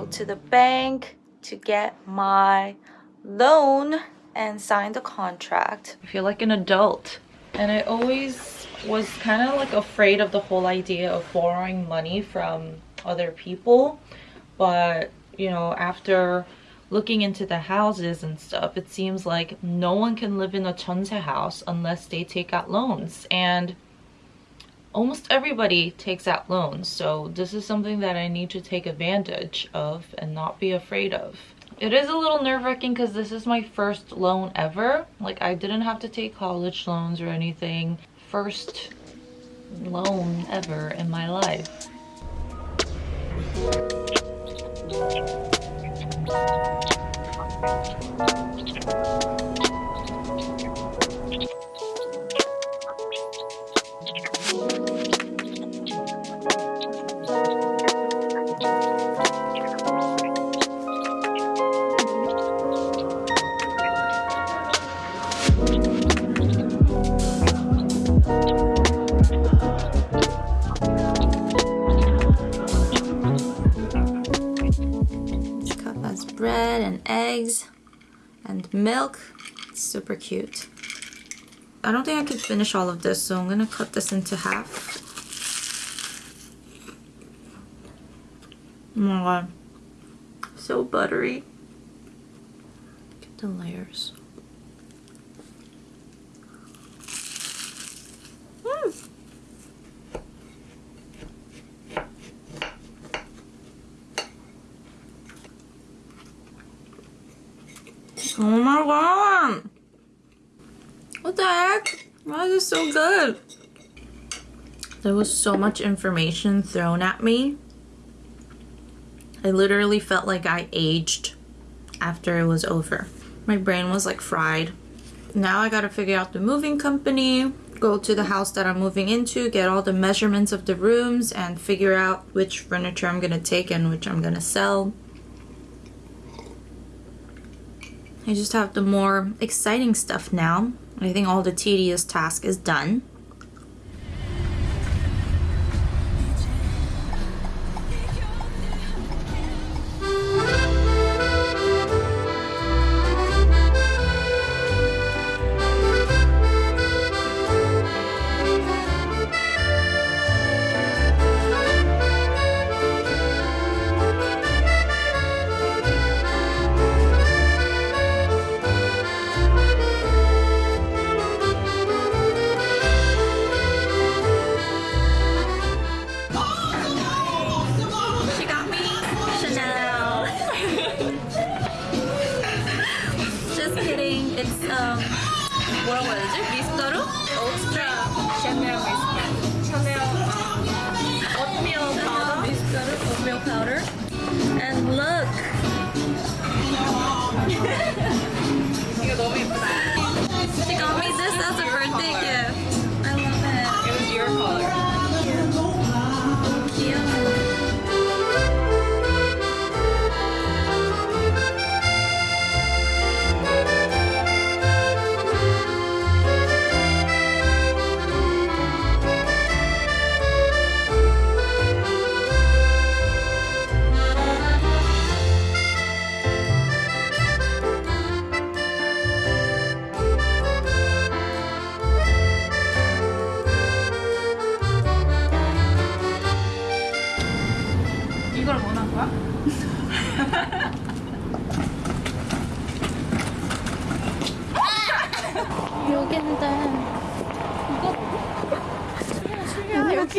go to the bank to get my loan and sign the contract. I feel like an adult. And I always was kind of like afraid of the whole idea of borrowing money from other people. But, you know, after looking into the houses and stuff, it seems like no one can live in a jeonse house unless they take out loans. And almost everybody takes out loans. So this is something that I need to take advantage of and not be afraid of. It is a little nerve-wracking because this is my first loan ever. Like I didn't have to take college loans or anything. First loan ever in my life. This super cute. I don't think I could finish all of this, so I'm gonna cut this into half. Oh my god. So buttery. Get the layers. Mm. Oh my god! What the heck? So good? There was so much information thrown at me. I literally felt like I aged after it was over. My brain was like fried. Now I gotta figure out the moving company, go to the house that I'm moving into, get all the measurements of the rooms, and figure out which furniture I'm gonna take and which I'm gonna sell. I just have the more exciting stuff now. I think all the tedious task is done.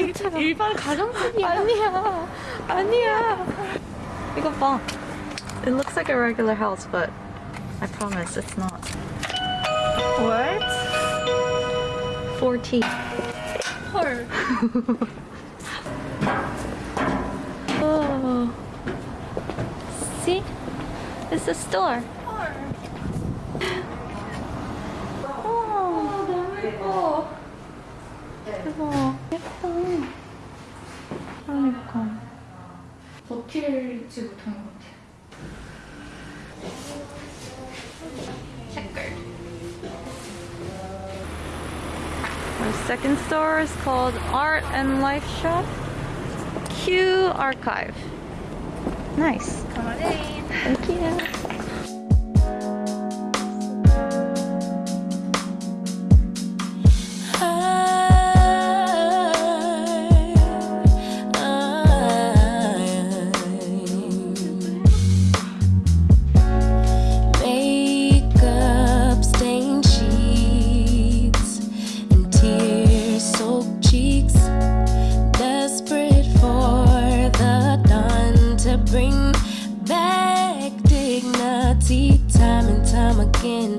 이거 여기 일반 가정집이야. 아니야 아니야 이거 봐 It looks like a regular house but I promise it's not What? 40 헐. oh. See? It's a store 헐. 어, 너무 예뻐 예뻐 예뻐 그러니까 버틸지 못하는 것 같아. Checkered. Our second store is called Art and Life Shop Q Archive. Nice. Come on in. Thank you. Time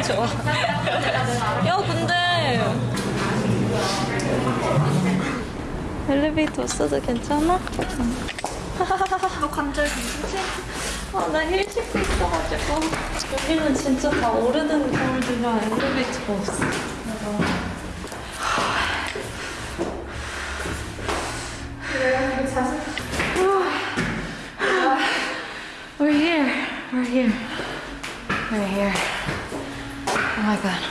좋아. 야 근데 엘리베이터 없어도 괜찮아? 너 관절 괜찮지? 아, 나 힐 신고 있어가지고. 여기는 진짜 다 오래된 거울들이라 엘리베이터가 없어. We're here. We're here. We're here. Oh my god.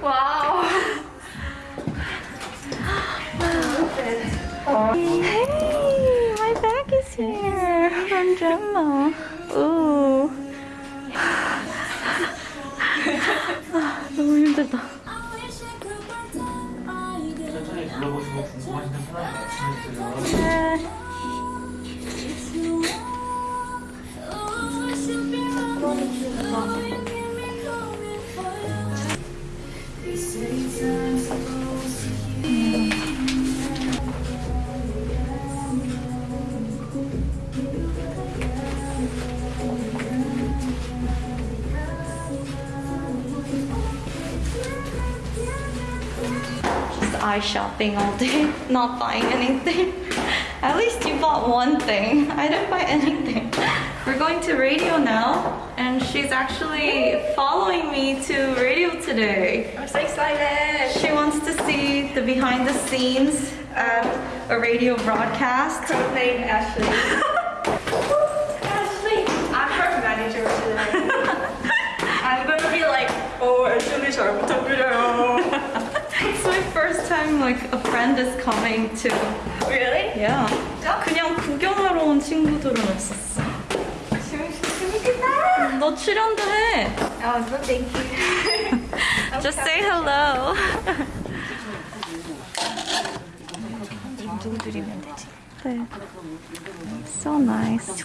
와우. Hey, my bag is here from Gemma. Ooh. Eye shopping all day, not buying anything. At least you bought one thing. I didn't buy anything. We're going to radio now, and she's actually following me to radio today. I'm so excited. She wants to see the behind the scenes at a radio broadcast. Her name. Ashley, first time like a friend is coming to. Really? Yeah. 그냥 구경하러 온 친구들은 없었어. 재밌겠다. 너 출연도 해. Oh, no, thank you. Just say hello. 누구들이면 되지? 네. So nice.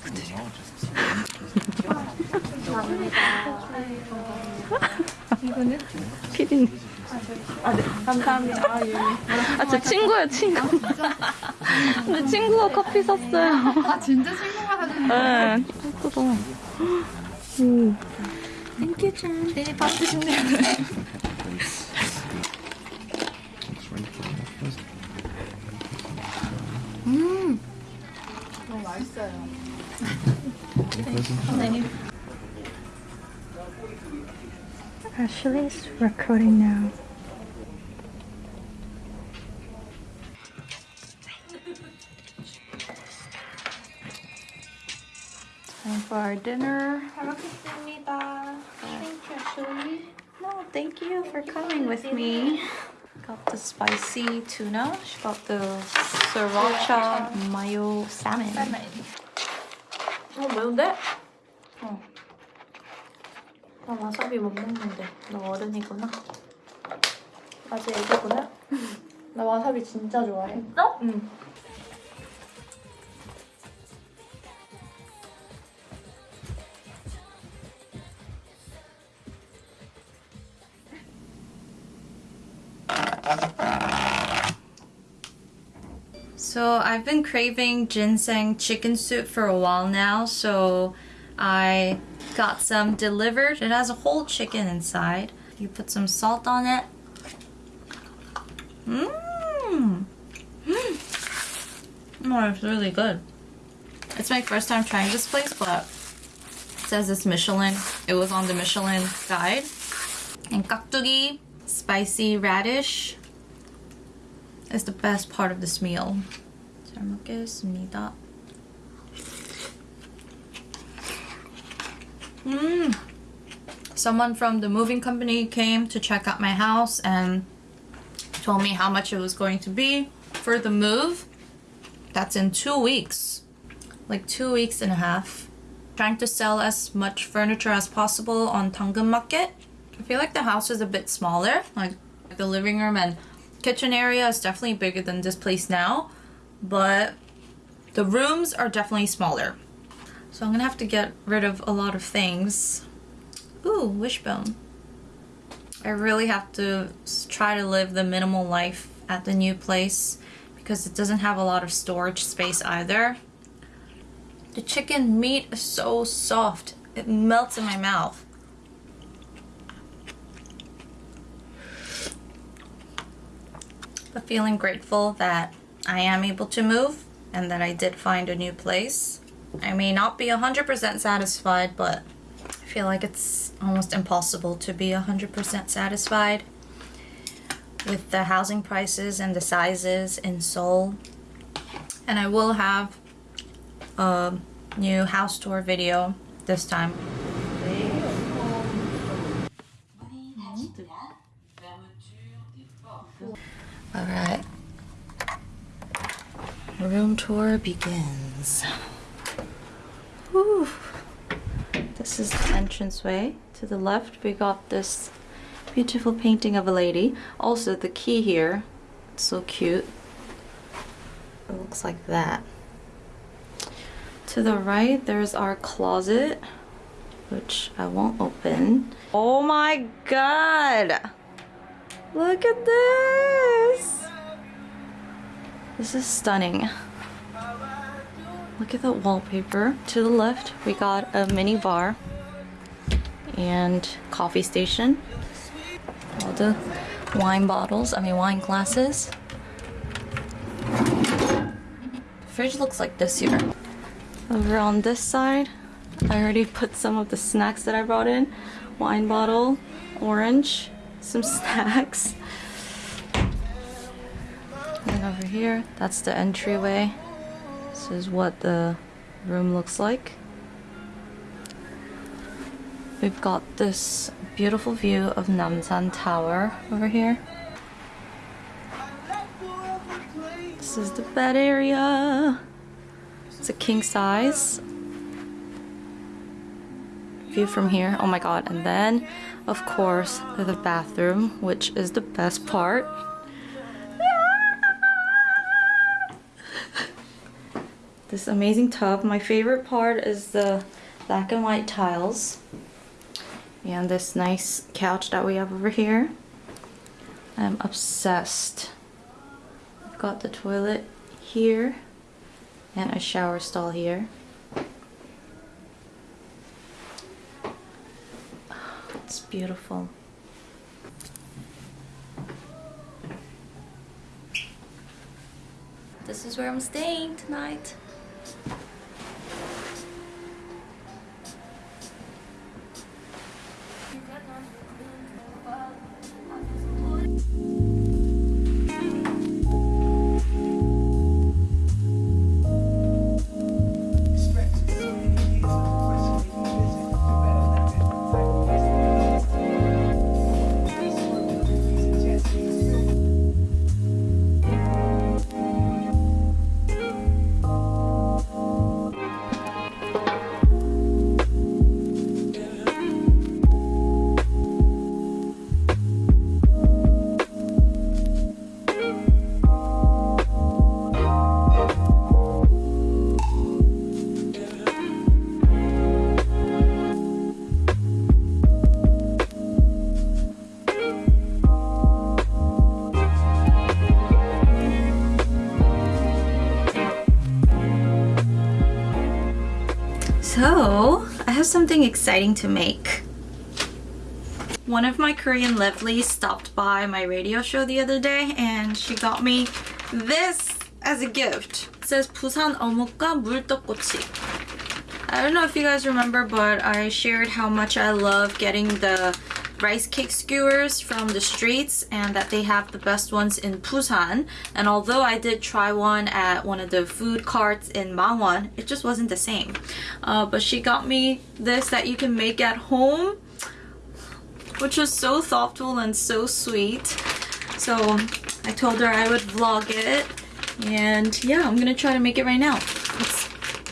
이거는? 피디님. 감사합니다. 아, 예. 아, 제 친구예요, 친구. 근데 친구가 커피 샀어요. 아, 진짜 친구가 사준 네. 예쁘다. 오. 땡큐 짠. 내일 밥 드신대요. 음. 너무 맛있어요. Ashley is recording now. Time for our dinner. 잘 먹겠습니다. Thank you, Ashley. No, thank you for coming with me. Got the spicy tuna. She got the sriracha mayo salmon. 어, 매운데? 어. 나 와사비 못 먹는데. 너 어른이구나. 아직 애기구나. 나 와사비 진짜 좋아해. 너? 응. So I've been craving ginseng chicken soup for a while now, so I got some delivered. It has a whole chicken inside. You put some salt on it. Mmm. Oh, it's really good. It's my first time trying this place, but it says it's Michelin. It was on the Michelin guide. And kaktugi, spicy radish, is the best part of this meal. 잘 먹겠습니다. Mmm. Someone from the moving company came to check out my house and told me how much it was going to be for the move. That's in two weeks. Like two weeks and a half. Trying to sell as much furniture as possible on Danggeun Market. I feel like the house is a bit smaller. Like the living room and kitchen area is definitely bigger than this place now. But the rooms are definitely smaller. So I'm gonna have to get rid of a lot of things. Ooh, wishbone. I really have to try to live the minimal life at the new place because it doesn't have a lot of storage space either. The chicken meat is so soft. It melts in my mouth. But feeling grateful that I am able to move and that I did find a new place. I may not be 100% satisfied, but I feel like it's almost impossible to be 100% satisfied with the housing prices and the sizes in Seoul. And I will have a new house tour video this time. Alright. Room tour begins. Whew. This is the entranceway. To the left, we got this beautiful painting of a lady. Also, the key here, it's so cute. It looks like that. To the right, there's our closet, which I won't open. Oh my god! Look at this! This is stunning. Look at the wallpaper. To the left, we got a mini bar and coffee station. All the wine bottles, I mean wine glasses. The fridge looks like this here. Over on this side, I already put some of the snacks that I brought in. Wine bottle, orange, some snacks. And over here, that's the entryway. This is what the room looks like. We've got this beautiful view of Namsan Tower over here. This is the bed area. It's a king size. View from here. Oh my god. And then, of course, the bathroom, which is the best part. This amazing tub. My favorite part is the black and white tiles and this nice couch that we have over here. I'm obsessed. I've got the toilet here and a shower stall here. It's beautiful. This is where I'm staying tonight. have something exciting to make. One of my Korean lovelies stopped by my radio show the other day and she got me this as a gift. It says 부산 어묵과 물떡꼬치. I don't know if you guys remember, but I shared how much I love getting the rice cake skewers from the streets and that they have the best ones in Busan. And although I did try one at one of the food carts in Mangwon, it just wasn't the same. Uh, but she got me this that you can make at home, which was so thoughtful and so sweet. So I told her I would vlog it. And yeah, I'm gonna try to make it right now. It's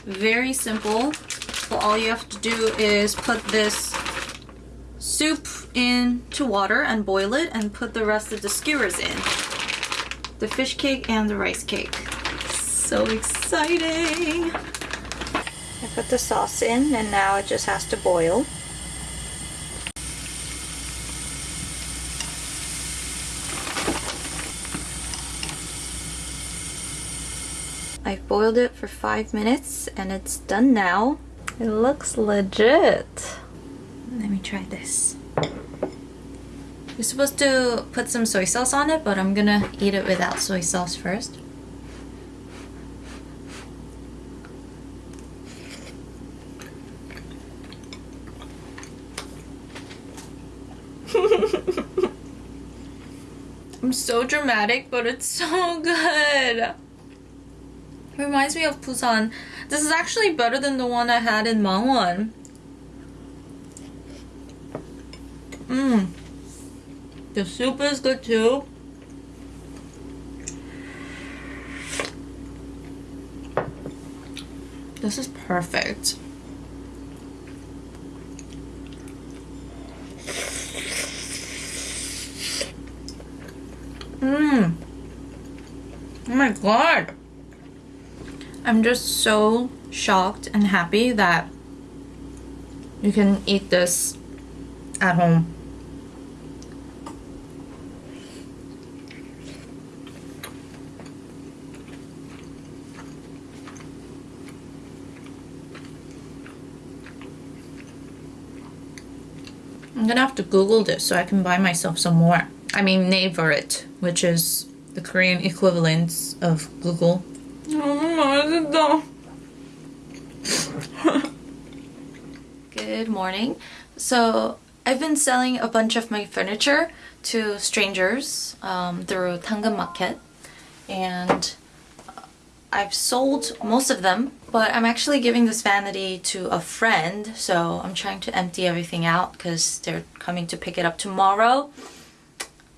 very simple. All you have to do is put this soup into water and boil it and put the rest of the skewers in. The fish cake and the rice cake. So exciting! I put the sauce in and now it just has to boil. I've boiled it for five minutes and it's done now. It looks legit. Let me try this. You're supposed to put some soy sauce on it, but I'm gonna eat it without soy sauce first. I'm so dramatic, but it's so good. Reminds me of Busan. This is actually better than the one I had in Mangwon. Mmm. The soup is good too. This is perfect. Mmm. Oh my god. I'm just so shocked and happy that you can eat this at home. I'm gonna have to Google this so I can buy myself some more. I mean, Naver it, which is the Korean equivalent of Google. Good morning. So I've been selling a bunch of my furniture to strangers um, through Danggeun Market and I've sold most of them but I'm actually giving this vanity to a friend so I'm trying to empty everything out because they're coming to pick it up tomorrow.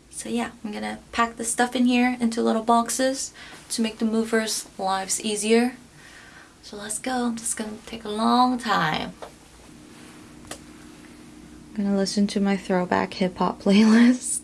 So yeah, I'm gonna pack the stuff in here into little boxes to make the movers' lives easier. So let's go. This is gonna take a long time. I'm gonna listen to my throwback hip hop playlist.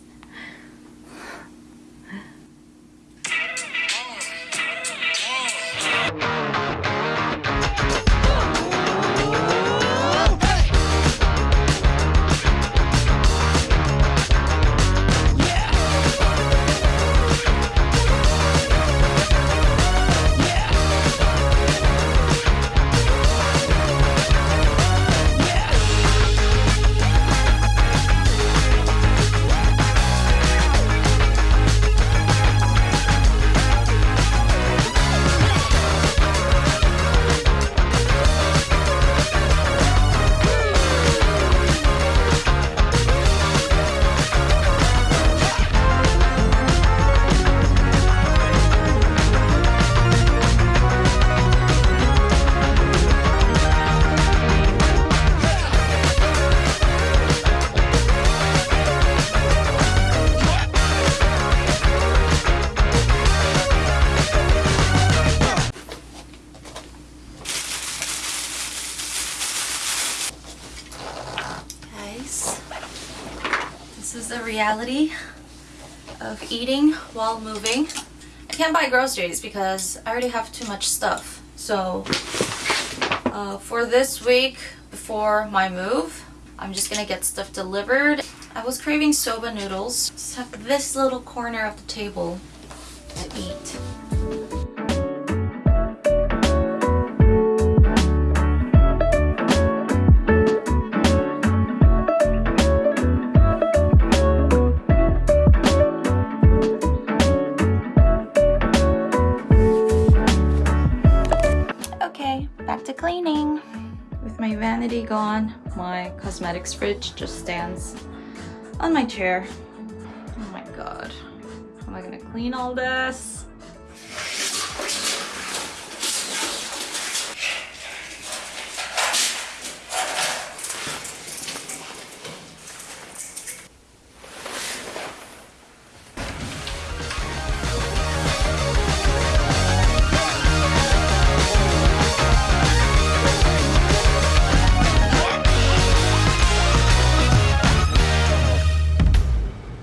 The reality of eating while moving. I can't buy groceries because I already have too much stuff. So uh, for this week before my move, I'm just gonna get stuff delivered. I was craving soba noodles. Just have this little corner of the table to eat. Back to cleaning. With my vanity gone, my cosmetics fridge just stands on my chair. Oh my god. How am I gonna clean all this?